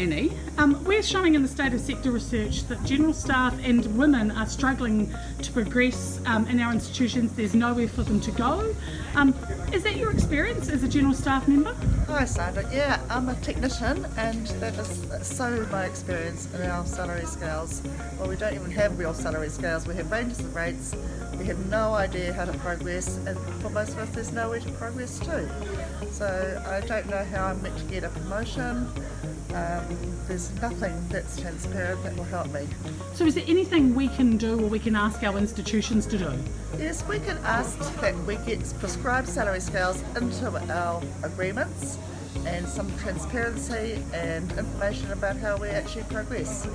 Um, we're showing in the state of sector research that general staff and women are struggling to progress um, in our institutions. There's nowhere for them to go. Um, is that your experience as a general staff member? Hi Sandra, yeah I'm a technician and that is so my experience in our salary scales. Well we don't even have real salary scales, we have ranges of rates, we have no idea how to progress and for most of us there's nowhere to progress to. So I don't know how I'm meant to get a promotion, um, there's nothing that's transparent that will help me. So is there anything we can do or we can ask our institutions to do? Yes, we can ask that we get prescribed salary scales into our agreements and some transparency and information about how we actually progress.